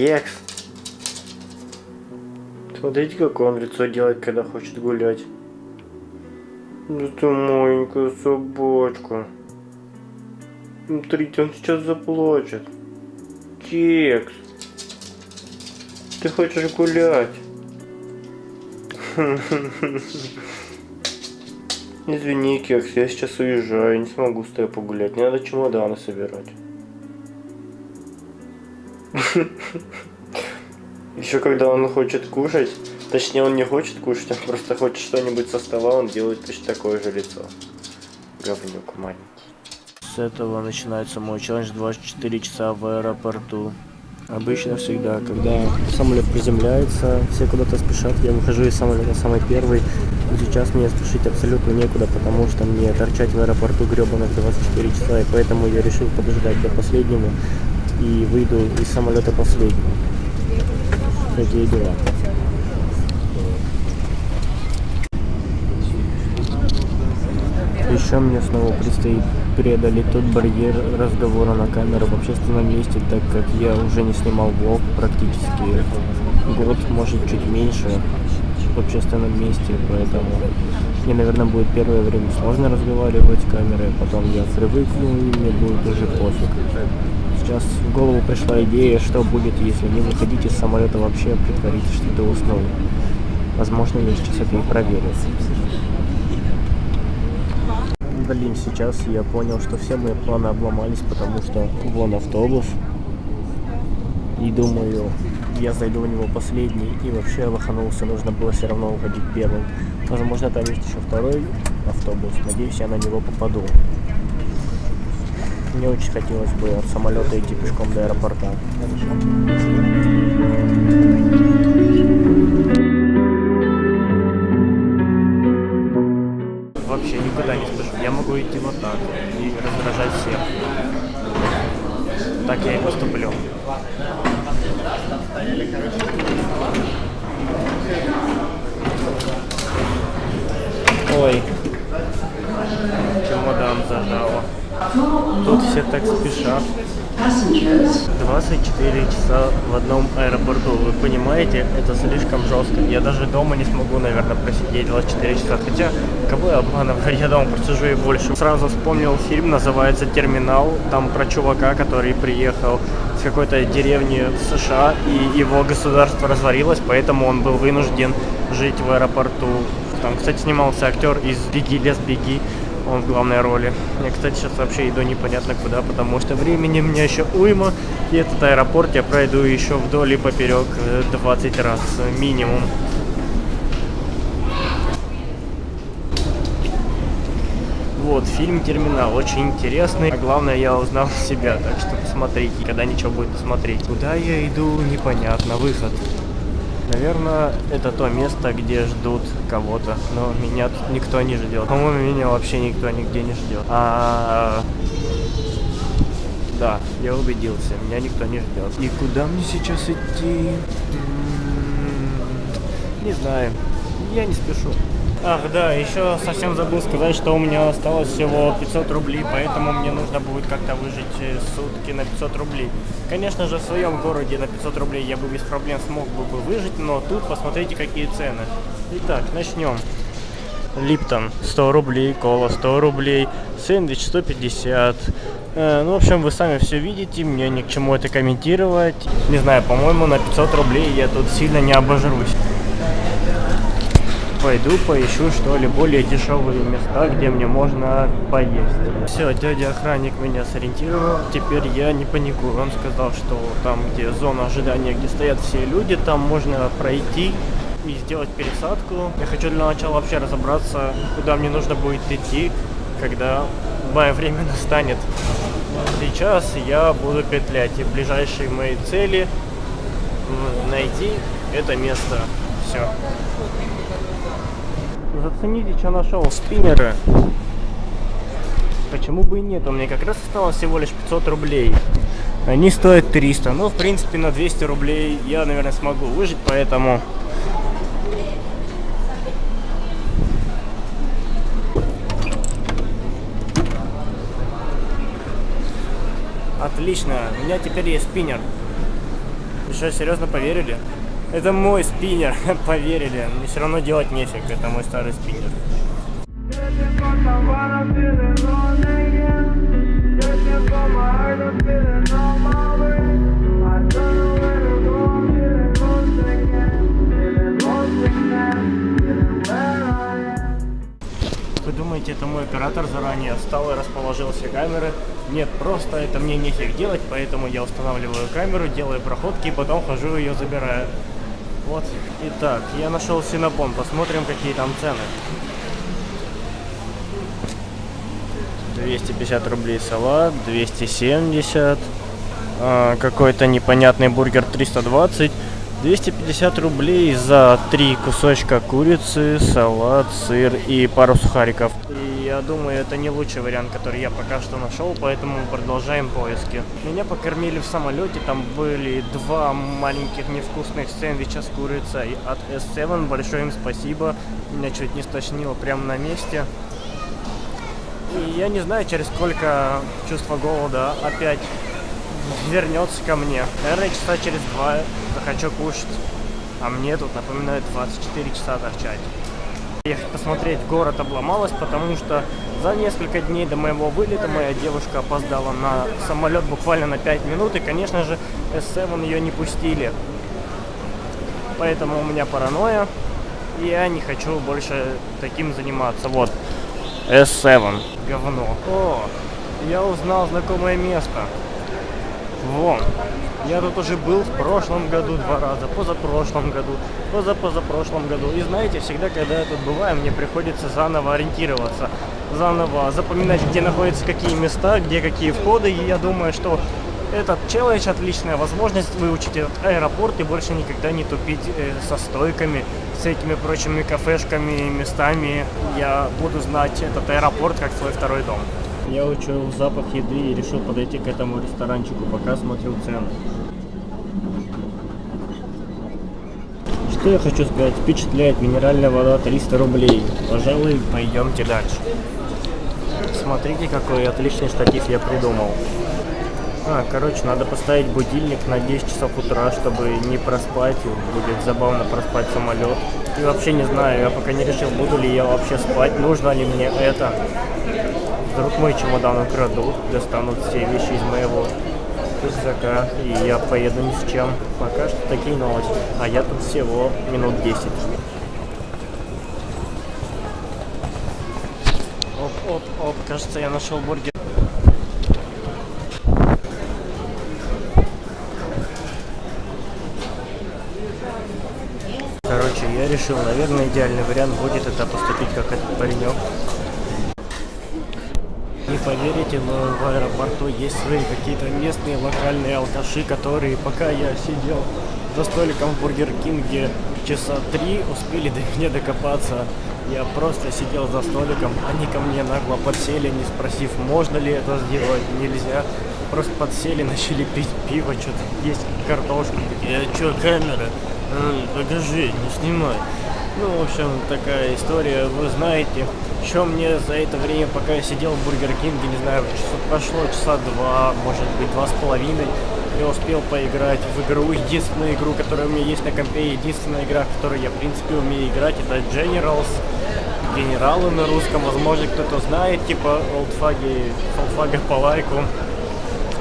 Кекс. Смотрите, какое он лицо делает, когда хочет гулять. Это маленькая собачка. Смотрите, он сейчас заплачет. Кекс. Ты хочешь гулять? Извини, Кекс, я сейчас уезжаю, не смогу с тобой погулять. Мне надо чемоданы собирать. Еще когда он хочет кушать, точнее он не хочет кушать, он просто хочет что-нибудь со стола, он делает точно такое же лицо. Говнюк маленький. С этого начинается мой челлендж 24 часа в аэропорту. Обычно всегда, когда самолет приземляется, все куда-то спешат, я выхожу из самолета самый первый. Сейчас мне спешить абсолютно некуда, потому что мне торчать в аэропорту гребаных 24 часа, и поэтому я решил подождать до последнего и выйду из самолета последним. Такие дела. Еще мне снова предстоит преодолеть тот барьер разговора на камеру в общественном месте, так как я уже не снимал влог практически год, может чуть меньше в общественном месте, поэтому мне, наверное, будет первое время сложно разговаривать камерой, потом я привыкну и мне будет уже пофиг. Сейчас в голову пришла идея, что будет, если не выходить из самолета вообще, а притвориться, что ты уснул. Возможно, я сейчас это и проверю. Блин, сейчас я понял, что все мои планы обломались, потому что вон автобус. И думаю, я зайду в него последний, и вообще лоханулся, нужно было все равно уходить первым. Возможно, там есть еще второй автобус, надеюсь, я на него попаду. Мне очень хотелось бы от самолета идти пешком до аэропорта. 24 часа в одном аэропорту. Вы понимаете, это слишком жестко. Я даже дома не смогу, наверное, просидеть 24 часа. Хотя, кого я обманываю, я дома просижу и больше. Сразу вспомнил фильм, называется «Терминал». Там про чувака, который приехал с какой-то деревни в США, и его государство развалилось, поэтому он был вынужден жить в аэропорту. Там, кстати, снимался актер из «Беги, лес, беги» он в главной роли. Я, кстати, сейчас вообще иду непонятно куда, потому что времени у меня еще уйма. И этот аэропорт я пройду еще вдоль и поперек 20 э, раз минимум. Вот, фильм «Терминал» очень интересный. А главное, я узнал себя, так что посмотрите, когда ничего будет посмотреть. Куда я иду, непонятно. Выход. Наверное, это то место, где ждут кого-то. Но меня тут никто не ждет. По-моему, меня вообще никто нигде не ждет. А, да, я убедился, меня никто не ждет. И куда мне сейчас идти? Не знаю. Я не спешу. Ах, да, еще совсем забыл сказать, что у меня осталось всего 500 рублей, поэтому мне нужно будет как-то выжить э, сутки на 500 рублей. Конечно же, в своем городе на 500 рублей я бы без проблем смог бы выжить, но тут посмотрите, какие цены. Итак, начнем. Липтон 100 рублей, кола 100 рублей, сэндвич 150. Э, ну, в общем, вы сами все видите, мне ни к чему это комментировать. Не знаю, по-моему, на 500 рублей я тут сильно не обожрусь пойду поищу что ли более дешевые места, где мне можно поесть. Все, дядя охранник меня сориентировал, теперь я не паникую. Он сказал, что там, где зона ожидания, где стоят все люди, там можно пройти и сделать пересадку. Я хочу для начала вообще разобраться, куда мне нужно будет идти, когда мое время настанет. Сейчас я буду петлять, и ближайшие мои цели найти это место. Все. Зацените, что нашел. Спиннеры. Почему бы и нет? У меня как раз осталось всего лишь 500 рублей. Они стоят 300. Ну, в принципе, на 200 рублей я, наверное, смогу выжить, поэтому... Отлично. У меня теперь есть спиннер. что, серьезно поверили? Это мой спиннер, поверили. Мне все равно делать нефиг, это мой старый спиннер. Вы думаете, это мой оператор заранее встал и расположил все камеры? Нет, просто это мне нефиг делать, поэтому я устанавливаю камеру, делаю проходки и потом хожу ее забираю. Вот. Итак, я нашел Синабон, посмотрим, какие там цены. 250 рублей салат, 270. А, Какой-то непонятный бургер 320. 250 рублей за три кусочка курицы, салат, сыр и пару сухариков. И я думаю, это не лучший вариант, который я пока что нашел, поэтому продолжаем поиски. Меня покормили в самолете, там были два маленьких невкусных сэндвича с курицей от S7. Большое им спасибо. Меня чуть не стошнило прямо на месте. И я не знаю, через сколько чувство голода опять вернется ко мне. Наверное, часа через два захочу кушать. А мне тут, напоминаю, 24 часа торчать. Ехать посмотреть город обломалась, потому что за несколько дней до моего вылета моя девушка опоздала на самолет буквально на 5 минут. И, конечно же, S7 ее не пустили. Поэтому у меня паранойя. И я не хочу больше таким заниматься. Вот. S7. Говно. О, я узнал знакомое место. Вон. Я тут уже был в прошлом году два раза, позапрошлом году, позапозапрошлом году. И знаете, всегда, когда я тут бываю, мне приходится заново ориентироваться, заново запоминать, где находятся какие места, где какие входы. И я думаю, что этот челлендж отличная возможность выучить этот аэропорт и больше никогда не тупить э, со стойками, с этими прочими кафешками, местами. Я буду знать этот аэропорт как свой второй дом. Я учуял запах еды и решил подойти к этому ресторанчику, пока смотрел цены. Что я хочу сказать? Впечатляет минеральная вода 300 рублей. Пожалуй, пойдемте дальше. Смотрите, какой отличный штатив я придумал. А, короче, надо поставить будильник на 10 часов утра, чтобы не проспать. Будет забавно проспать самолет. И вообще не знаю, я пока не решил, буду ли я вообще спать, нужно ли мне это. Вдруг мой чемодан украдут, достанут все вещи из моего рюкзака, и я поеду ни с чем. Пока что такие новости. А я тут всего минут 10. Оп, оп, оп, кажется, я нашел бургер. Короче, я решил, наверное, идеальный вариант будет это поступить как этот паренек. Не поверите, но в аэропорту есть свои какие-то местные локальные алкаши, которые пока я сидел за столиком в Бургер Кинге часа три, успели до меня докопаться. Я просто сидел за столиком, они ко мне нагло подсели, не спросив, можно ли это сделать, нельзя. Просто подсели, начали пить пиво, что-то есть картошку. Я что, камера? М, Покажи, не снимай. Ну, в общем, такая история, вы знаете. Еще мне за это время, пока я сидел в Бургер Кинге, не знаю, часа- прошло часа два, может быть, два с половиной, я успел поиграть в игру, единственную игру, которая у меня есть на компе, единственная игра, в которой я, в принципе, умею играть, это Generals, генералы на русском, возможно, кто-то знает, типа олдфаги, олдфага по лайку.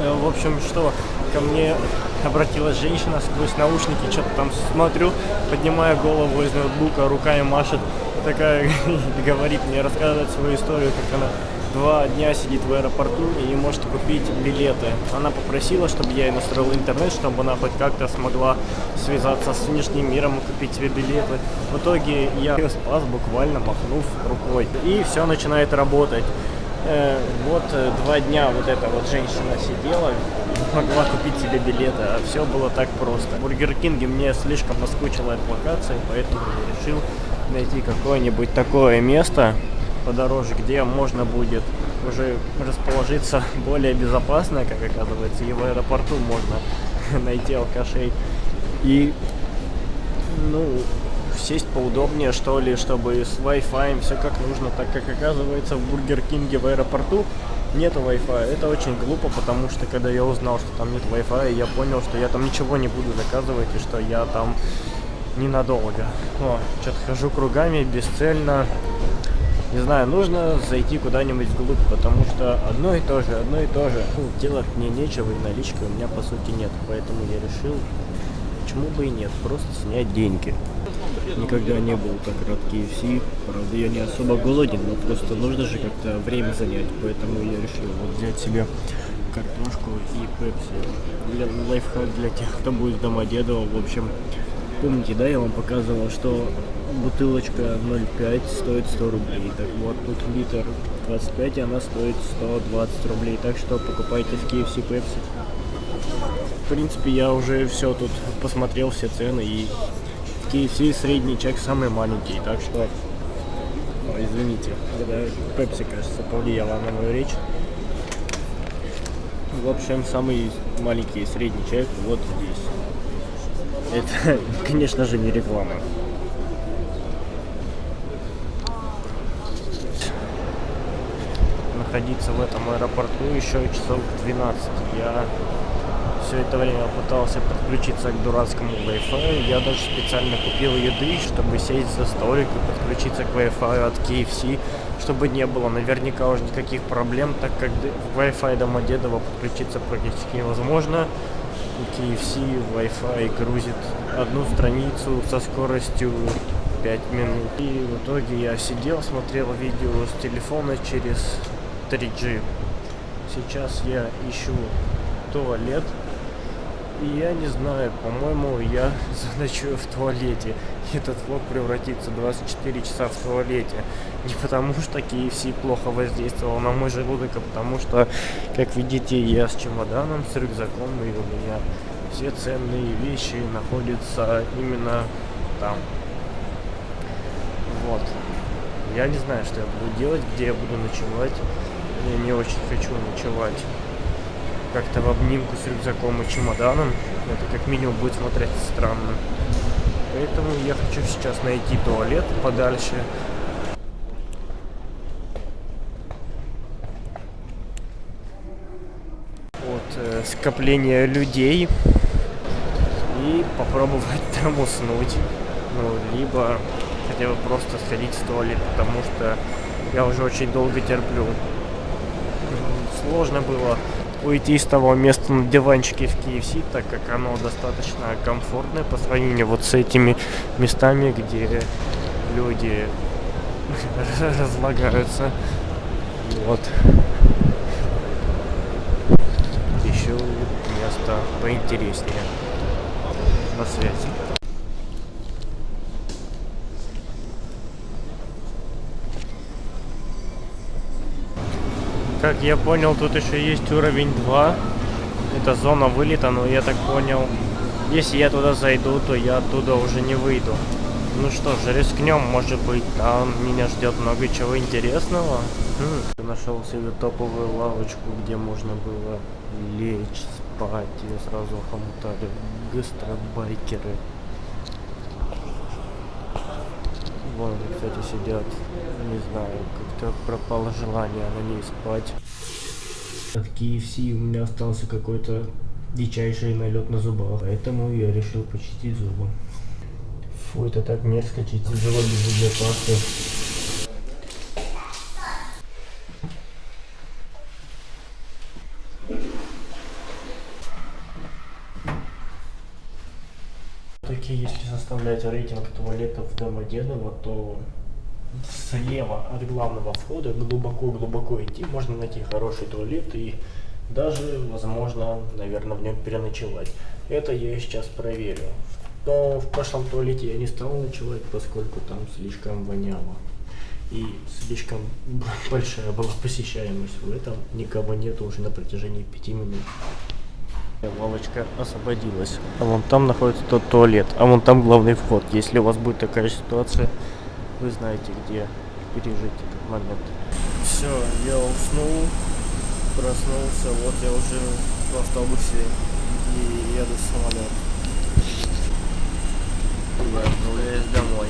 Э, В общем, что, ко мне обратилась женщина сквозь наушники, что-то там смотрю, поднимая голову из ноутбука, руками машет, такая говорит мне, рассказывает свою историю, как она два дня сидит в аэропорту и не может купить билеты. Она попросила, чтобы я ей настроил интернет, чтобы она хоть как-то смогла связаться с внешним миром и купить себе билеты. В итоге я ее спас, буквально махнув рукой. И все начинает работать. Э, вот э, два дня вот эта вот женщина сидела, могла купить себе билеты, а все было так просто. В Бургер Кинге мне слишком наскучила эта локация, поэтому я решил найти какое-нибудь такое место подороже, где можно будет уже расположиться более безопасно, как оказывается, и в аэропорту можно найти алкашей. И, ну, сесть поудобнее, что ли, чтобы с Wi-Fi все как нужно, так как оказывается в Бургер Кинге в аэропорту нету Wi-Fi. Это очень глупо, потому что когда я узнал, что там нет Wi-Fi, я понял, что я там ничего не буду заказывать и что я там ненадолго. О, что-то хожу кругами, бесцельно. Не знаю, нужно зайти куда-нибудь вглубь, потому что одно и то же, одно и то же. Ну, делать мне нечего и налички у меня по сути нет. Поэтому я решил, почему бы и нет, просто снять деньги. Никогда не был так рад KFC. Правда, я не особо голоден, но просто нужно же как-то время занять. Поэтому я решил вот взять себе картошку и пепси. Для, лайфхак для тех, кто будет в Домодедово. В общем, помните, да, я вам показывал, что бутылочка 0,5 стоит 100 рублей. Так вот, тут литр 25, и она стоит 120 рублей. Так что покупайте в KFC Pepsi. В принципе, я уже все тут посмотрел, все цены, и KFC средний чек самый маленький. Так что, извините, это Pepsi, кажется, повлияла на мою речь. В общем, самый маленький средний чек вот здесь. Это, конечно же, не реклама. находиться в этом аэропорту еще часов 12. Я все это время пытался подключиться к дурацкому Wi-Fi. Я даже специально купил еды, чтобы сесть за столик и подключиться к Wi-Fi от KFC, чтобы не было наверняка уже никаких проблем, так как в Wi-Fi Домодедово подключиться практически невозможно. KFC Wi-Fi грузит одну страницу со скоростью 5 минут. И в итоге я сидел, смотрел видео с телефона через 3G. Сейчас я ищу туалет. И я не знаю, по-моему, я заночую в туалете. Этот влог превратится 24 часа в туалете. Не потому что KFC плохо воздействовал на мой желудок, а потому что, как видите, я с чемоданом, с рюкзаком, и у меня все ценные вещи находятся именно там. Вот. Я не знаю, что я буду делать, где я буду ночевать. Я не очень хочу ночевать как-то в обнимку с рюкзаком и чемоданом. Это как минимум будет смотреться странно. Поэтому я хочу сейчас найти туалет подальше. От э, скопления людей. И попробовать там уснуть. Ну, либо хотя бы просто сходить в туалет, потому что я уже очень долго терплю сложно было уйти с того места на диванчике в KFC, так как оно достаточно комфортное по сравнению вот с этими местами, где люди разлагаются. Вот. Еще место поинтереснее. На связи. Как я понял, тут еще есть уровень 2. Это зона вылета, но я так понял, если я туда зайду, то я оттуда уже не выйду. Ну что ж, рискнем, может быть, там меня ждет много чего интересного. Хм, нашел себе топовую лавочку, где можно было лечь, спать, и сразу хомутали гастробайкеры. Вон, кстати, сидят. Не знаю, как-то пропало желание на ней спать. От KFC у меня остался какой-то дичайший налет на зубах. Поэтому я решил почистить зубы. Фу, это так мерзко чистить зубы без зубной пасты. Таки, если составлять рейтинг туалетов Домодедово, то слева от главного входа глубоко-глубоко идти можно найти хороший туалет и даже, возможно, наверное, в нем переночевать. Это я сейчас проверю. Но в прошлом туалете я не стал ночевать, поскольку там слишком воняло. И слишком большая была посещаемость. В этом никого нет уже на протяжении пяти минут. Лавочка освободилась. А вон там находится тот туалет. А вон там главный вход. Если у вас будет такая ситуация, вы знаете, где пережить этот момент. Все, я уснул, проснулся. Вот я уже в автобусе и еду в самолет. Я отправляюсь домой.